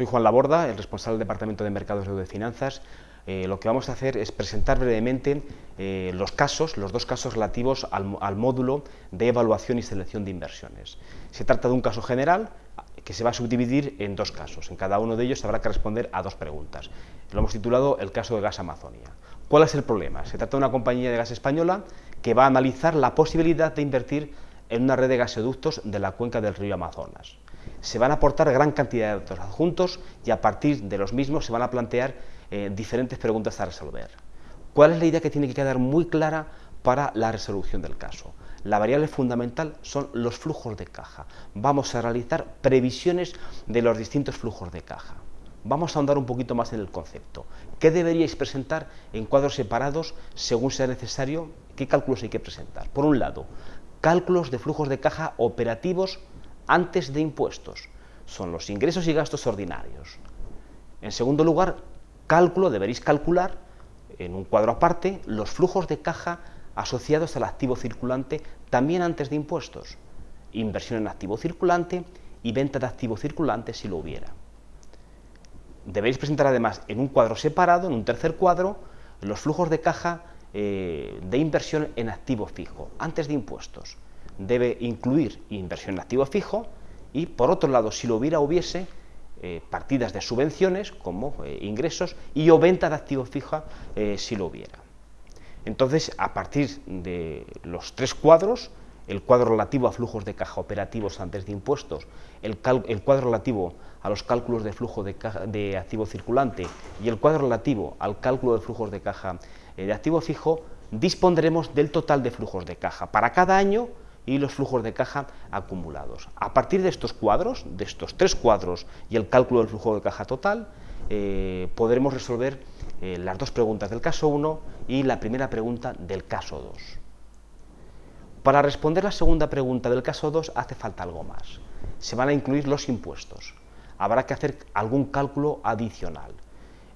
Soy Juan Laborda, el responsable del Departamento de Mercados de Finanzas. Eh, lo que vamos a hacer es presentar brevemente eh, los casos, los dos casos relativos al, módulo de evaluación y selección de inversiones. Se trata de un caso general que se va a subdividir en dos casos. En cada uno de ellos habrá que responder a dos preguntas. Lo hemos titulado el caso de Gas Amazonia. ¿Cuál es el problema? Se trata de una compañía de gas española que va a analizar la posibilidad de invertir en una red de gasoductos de la cuenca del río Amazonas. Se van a aportar gran cantidad de datos adjuntos y a partir de los mismos se van a plantear eh, diferentes preguntas a resolver. ¿Cuál es la idea que tiene que quedar muy clara para la resolución del caso? La variable fundamental son los flujos de caja. Vamos a realizar previsiones de los distintos flujos de caja. Vamos a ahondar un poquito más en el concepto. ¿Qué deberíais presentar en cuadros separados según sea necesario? ¿Qué cálculos hay que presentar? Por un lado, cálculos de flujos de caja operativos antes de impuestos. Son los ingresos y gastos ordinarios. En segundo lugar, cálculo, deberéis calcular en un cuadro aparte los flujos de caja asociados al activo circulante también antes de impuestos. Inversión en activo circulante y venta de activo circulante si lo hubiera. Deberéis presentar además en un cuadro separado, en un tercer cuadro, los flujos de caja eh, de inversión en activo fijo, antes de impuestos. Debe incluir inversión en activo fijo y, por otro lado, si lo hubiera, hubiese eh, partidas de subvenciones como eh, ingresos y o venta de activo fijo si lo hubiera. Entonces, a partir de los tres cuadros, el cuadro relativo a flujos de caja operativos antes de impuestos, el, cuadro relativo a los cálculos de flujo de, de, activo circulante y el cuadro relativo al cálculo de flujos de caja eh, de activo fijo, dispondremos del total de flujos de caja para cada año y los flujos de caja acumulados. A partir de estos cuadros, de estos tres cuadros y el cálculo del flujo de caja total, eh, podremos resolver eh, las dos preguntas del caso 1 y la primera pregunta del caso 2. Para responder la segunda pregunta del caso 2 hace falta algo más. Se van a incluir los impuestos. Habrá que hacer algún cálculo adicional.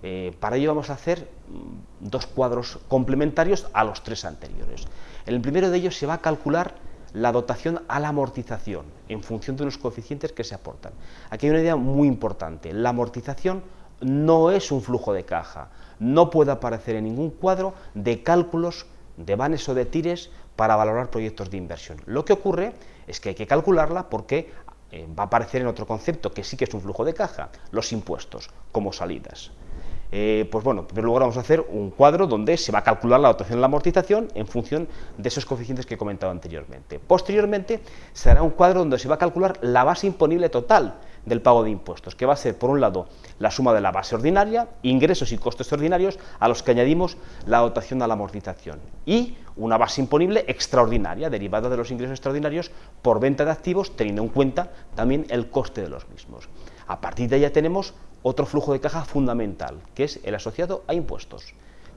Eh, para ello vamos a hacer mm, dos cuadros complementarios a los tres anteriores. En el primero de ellos se va a calcular la dotación a la amortización en función de unos coeficientes que se aportan. Aquí hay una idea muy importante. La amortización no es un flujo de caja. No puede aparecer en ningún cuadro de cálculos de vanes o de tires para valorar proyectos de inversión. Lo que ocurre es que hay que calcularla porque eh, va a aparecer en otro concepto que sí que es un flujo de caja, los impuestos como salidas. Eh, pues bueno, en primer lugar vamos a hacer un cuadro donde se va a calcular la dotación de la amortización en función de esos coeficientes que he comentado anteriormente. Posteriormente se hará un cuadro donde se va a calcular la base imponible total del pago de impuestos, que va a ser, por un lado, la suma de la base ordinaria, ingresos y costes ordinarios, a los que añadimos la dotación a la amortización, y una base imponible extraordinaria, derivada de los ingresos extraordinarios por venta de activos, teniendo en cuenta también el coste de los mismos. A partir de ahí ya tenemos otro flujo de caja fundamental, que es el asociado a impuestos.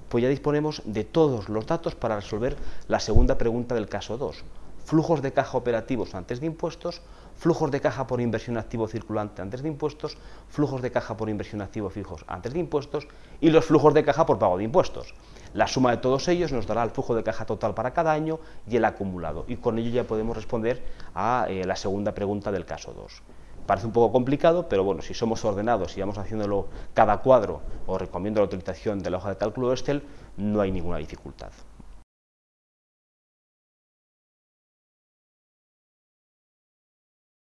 Pues ya disponemos de todos los datos para resolver la segunda pregunta del caso 2. Flujos de caja operativos antes de impuestos, flujos de caja por inversión activo circulante antes de impuestos, flujos de caja por inversión activo fijos antes de impuestos y los flujos de caja por pago de impuestos. La suma de todos ellos nos dará el flujo de caja total para cada año y el acumulado. Y con ello ya podemos responder a eh, la segunda pregunta del caso 2. Parece un poco complicado, pero bueno, si somos ordenados y vamos haciéndolo cada cuadro, os recomiendo la utilización de la hoja de cálculo Excel, no hay ninguna dificultad.